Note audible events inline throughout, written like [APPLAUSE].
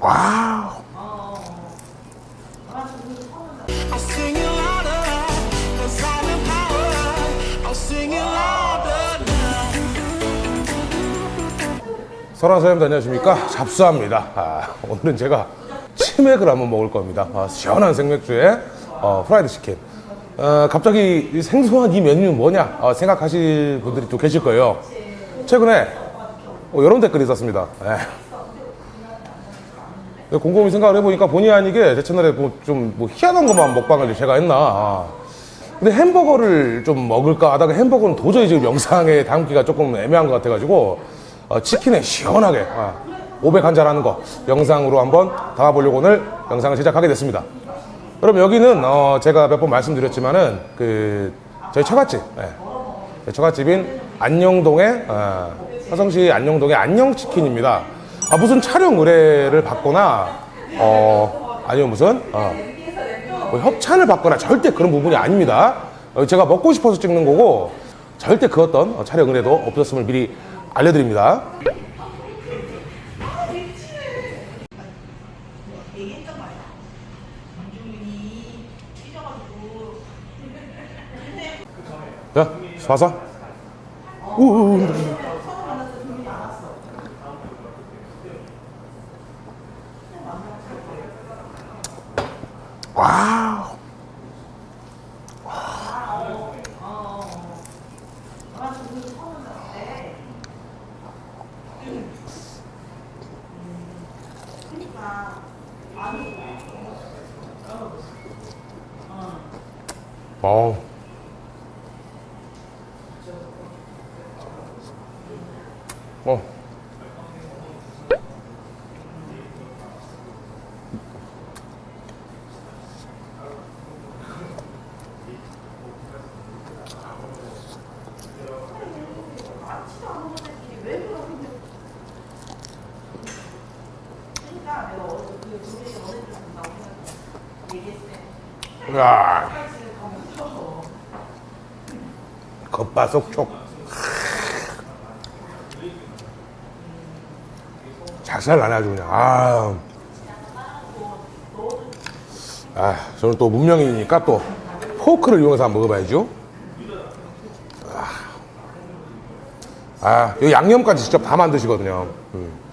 Wow. I'll sing it louder, 'cause I'm in power. I'll sing it louder now. 설아 사장님 안녕하십니까? 접수합니다. 아, 오늘은 제가 치맥을 한번 먹을 겁니다. 아, 시원한 생맥주에 어, 프라이드 치킨. 어, 갑자기 이 생소한 이 메뉴 뭐냐 어, 생각하실 분들이 또 계실 거예요. 최근에 어, 이런 댓글이 있었습니다. 예. 곰곰이 생각을 해보니까 본의 아니게 제 채널에 뭐 좀 뭐 희한한 것만 먹방을 제가 했나. 아. 근데 햄버거를 좀 먹을까 하다가 햄버거는 도저히 지금 영상에 담기가 조금 애매한 것 같아가지고 어, 치킨에 시원하게 아, 500 한 잔 하는 거 영상으로 한번 담아보려고 오늘 영상을 제작하게 됐습니다. 그럼 여기는 어, 제가 몇 번 말씀드렸지만은 그 저희 처갓집, 예. 처갓집인 안녕동의 어, 화성시 안녕동의 안녕치킨입니다. 아, 무슨 촬영 의뢰를 받거나 어, 아니면 무슨 어, 뭐 협찬을 받거나 절대 그런 부분이 아닙니다. 어, 제가 먹고 싶어서 찍는 거고 절대 그 어떤 어, 촬영 의뢰도 없었음을 미리 알려드립니다. 야, 봐서. 와우. 어우. 어. 야. 겉바속촉. 작살 나네 아주 그냥. 아. 아, 저는 또 문명인이니까 또 포크를 이용해서 한번 먹어봐야죠. 아, 아, 이 양념까지 직접 다 만드시거든요. 음.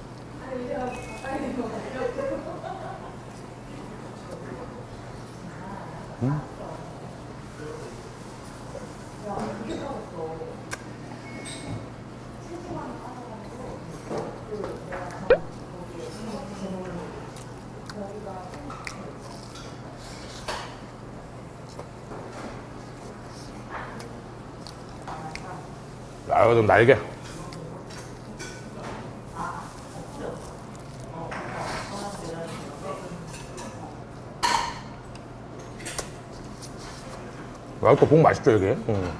아, 이거 좀 날개. 아, 또복 맛있죠, 이게? 음.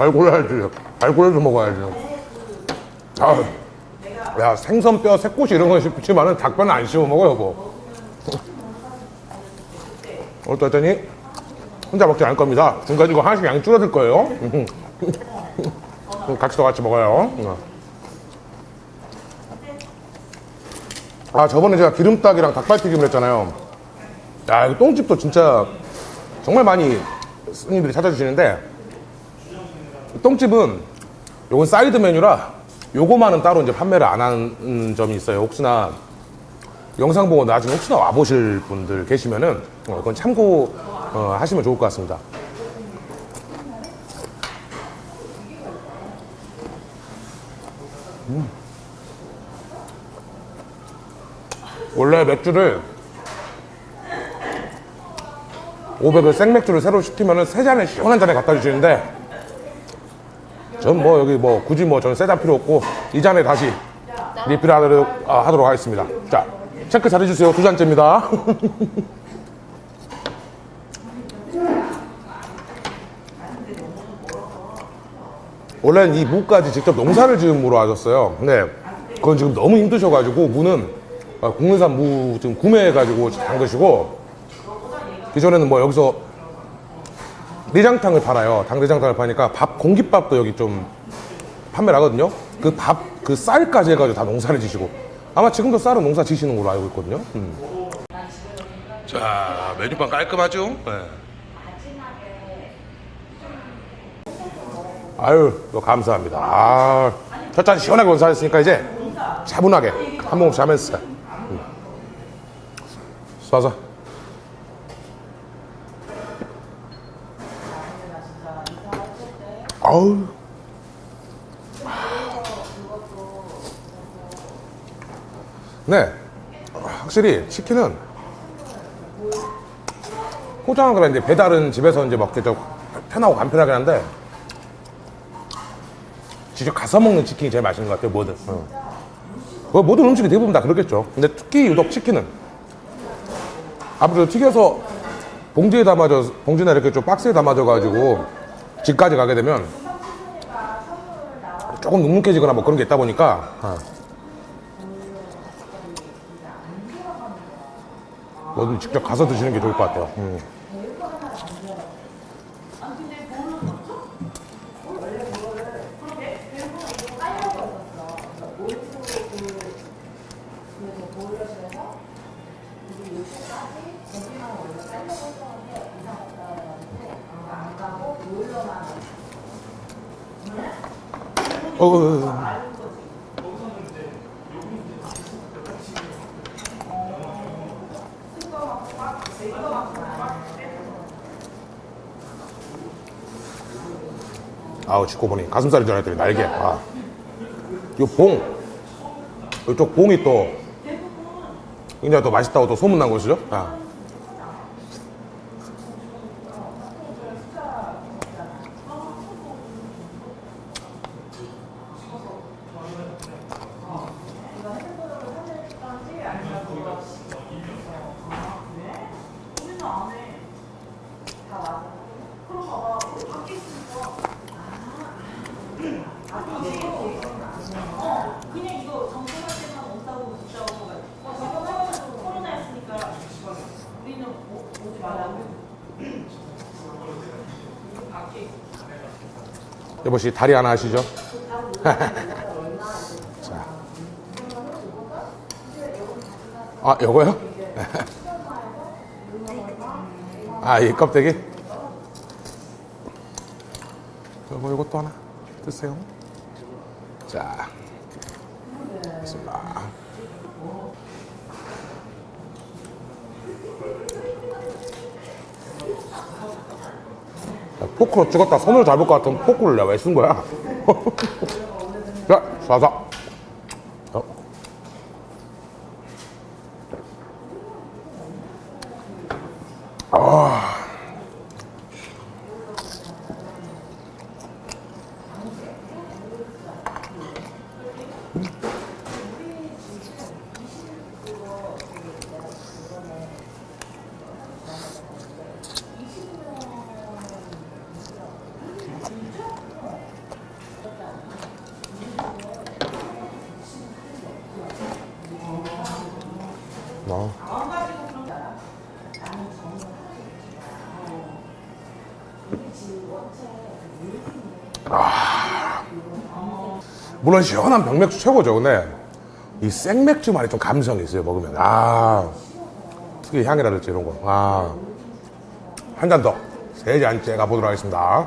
알고야지. 알고야지 먹어야지. 아, 야 생선뼈, 새꼬시 이런 거 씹지만은 닭뼈는 안 씹어 먹어 여보. 또 했더니 혼자 먹지 않을 겁니다. 중간에 이거 하나씩 양이 줄어들 거예요. 같이도 같이 먹어요. 아 저번에 제가 기름닭이랑 닭발튀김을 했잖아요. 야 이거 똥집도 진짜 정말 많이 손님들이 찾아주시는데 똥집은 요건 사이드 메뉴라 요거만은 따로 이제 판매를 안 하는 점이 있어요. 혹시나 영상 보고 나중에 혹시나 와보실 분들 계시면은 어, 그건 참고 어, 하시면 좋을 것 같습니다. 음. 원래 맥주를 500을 생맥주를 새로 시키면은 세 잔에 시원한 잔에 갖다 주시는데 전 뭐 여기 뭐 굳이 뭐 저는 세잔 필요 없고 이 잔에 다시 리필하도록 아, 하도록 하겠습니다. 자 체크 잘해주세요. 두 잔째입니다. [LAUGHS] 원래는 이 무까지 직접 농사를 지음으로 하셨어요. 근데 그건 지금 너무 힘드셔가지고 무는 아, 국내산 무 지금 구매해가지고 담그시고 기존에는 뭐 여기서 내장탕을 팔아요. 당내장탕을 파니까 밥 공깃밥도 여기 좀 판매를 하거든요. 그 밥 그 쌀까지 해가지고 다 농사를 지시고 아마 지금도 쌀은 농사 지시는 걸로 알고 있거든요. 음. 자 메뉴판 깔끔하죠? 네. 아유, 너 감사합니다. 아, 첫잔 시원하게 원사했으니까 이제 차분하게 한 모금 자면서. 음. 쏴서. 아우. 네, 확실히 치킨은 포장은 그래. 이제 배달은 집에서 이제 먹기 좀 편하고 간편하긴 한데 직접 가서 먹는 치킨이 제일 맛있는 것 같아요 뭐든. 어. 뭐 모든 음식이 대부분 다 그렇겠죠. 근데 특히 유독 치킨은. 아무래도 튀겨서 봉지에 담아져 봉지나 이렇게 좀 박스에 담아져 가지고 집까지 가게 되면 조금 눅눅해지거나 뭐 그런 게 있다 보니까 어. 뭐든 직접 가서 드시는 게 좋을 것 같아요 음. 어, 어, 어. 아우 짚고 보니 가슴살인 줄 알았더니 날개 아. 요봉 이쪽 봉이 또 굉장히 또 맛있다고 또 소문난 곳이죠 아. 그냥 이거 점검할 때만 온다고 진짜고 어, 점검하고 코로나였으니까 우리는 오, 오지 말라고 여보씨 다리 하나 하시죠 [LAUGHS] 자. 아 요거요? [LAUGHS] 아 이 껍데기 요거 요것도 하나 드세요 자 있습니다 야, 포크로 찍었다 손으로 잡을 것 같으면 포크를 내가 왜 쓴 거야? [LAUGHS] 자, 쏴서. 물론 시원한 병맥주 최고죠. 근데 이 생맥주만이 좀 감성이 있어요. 먹으면 아 특히 향이라든지 이런 거. 아. 한 잔 더. 세 잔째 가보도록 하겠습니다.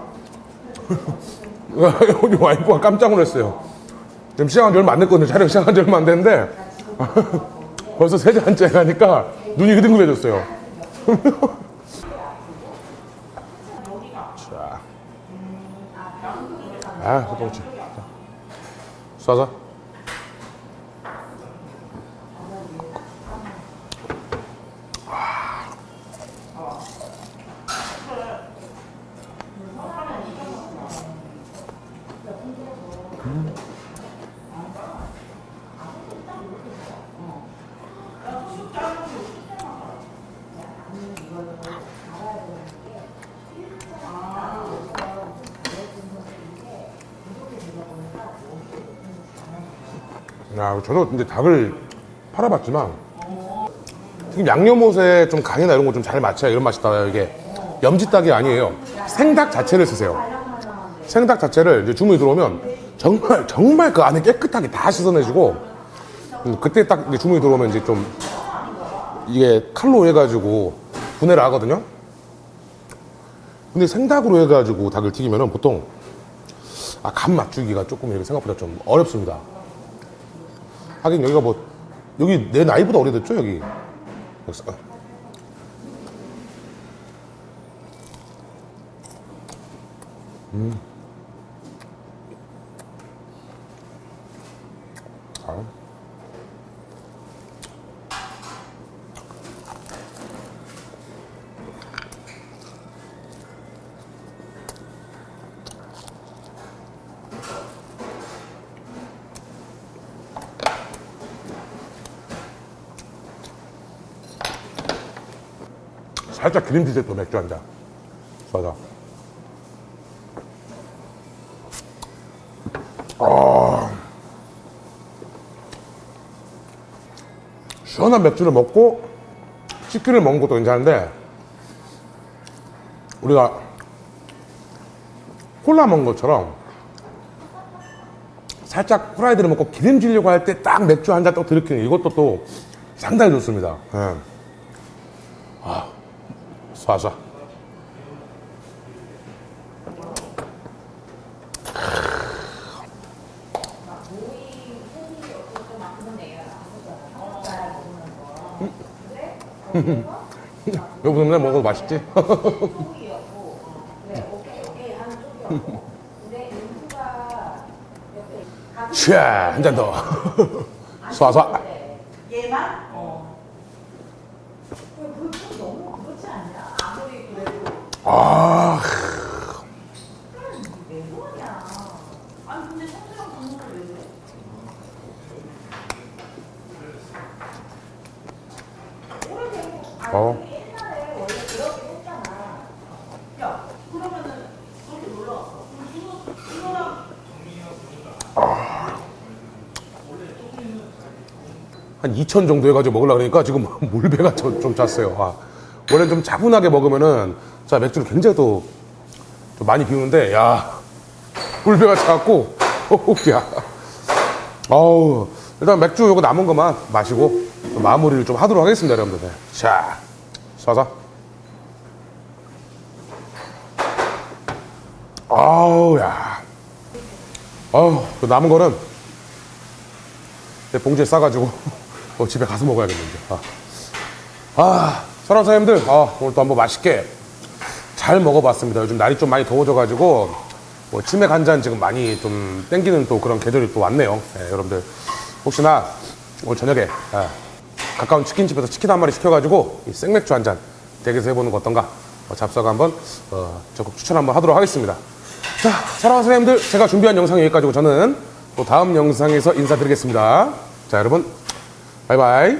[LAUGHS] 오늘 와이프가 깜짝 놀랐어요. 지금 시작한 지 얼마 안 됐거든요. 촬영 시작한 지 얼마 안 됐는데 [LAUGHS] 벌써 세 잔째 가니까 눈이 흐둥그레졌어요. [LAUGHS] 자. 아, 소똥치. 쏴서. 야, 저도 이제 닭을 팔아봤지만 지금 양념옷에 좀 간이나 이런 거 좀 잘 맞춰야 이런 맛이 나요. 이게 염지닭이 아니에요. 생닭 자체를 쓰세요. 생닭 자체를 이제 주문이 들어오면 정말 정말 그 안에 깨끗하게 다 씻어내주고 음, 그때 딱 주문이 들어오면 이제 좀 이게 칼로 해가지고 분해를 하거든요. 근데 생닭으로 해가지고 닭을 튀기면은 보통 아, 간 맞추기가 조금 생각보다 좀 어렵습니다. 하긴 여기가 뭐 여기 내 나이보다 오래됐죠 여기. 음. 아. 살짝 기름지게 또 맥주 한 잔. 맞아. 아. 시원한 맥주를 먹고 치킨을 먹는 것도 괜찮은데 우리가 콜라 먹는 것처럼 살짝 프라이드를 먹고 기름지려고 할 때 딱 맥주 한 잔 또 들이키는 이것도 또 상당히 좋습니다. 예. 쏴쏴. 여보세요, 먹어도 맛있지? [LAUGHS] 샤, 한잔 더. 쏴쏴. 얘만? 어. 그좀 너무 그렇지 않냐? 아무리 그래도 아, 어. 한 2천 정도 해가지고 먹으려고 그러니까 지금 [LAUGHS] 물배가 좀, 좀 찼어요. 아, 원래 좀 차분하게 먹으면은 자 맥주를 굉장히 또, 좀 많이 비우는데 야 물배가 차갖고 야. 아우 일단 맥주 요거 남은 것만 마시고 마무리를 좀 하도록 하겠습니다 여러분들. 네. 자 쏴서. 아우 야. 아우 그 남은 거는 내 봉지에 싸가지고 [LAUGHS] 어, 집에 가서 먹어야겠는데. 아, 아 사장님들, 아, 오늘 또 한번 맛있게 잘 먹어봤습니다. 요즘 날이 좀 많이 더워져가지고 뭐 치맥 한 잔 지금 많이 좀 땡기는 또 그런 계절이 또 왔네요. 예, 여러분들 혹시나 오늘 저녁에 아, 가까운 치킨집에서 치킨 한 마리 시켜가지고 이 생맥주 한 잔 댁에서 해보는 거 어떤가? 어, 잡사가 한번 어, 적극 추천 한번 하도록 하겠습니다. 자, 사랑하는 사장님들, 제가 준비한 영상 여기까지고 저는 또 다음 영상에서 인사드리겠습니다. 자, 여러분, 바이바이.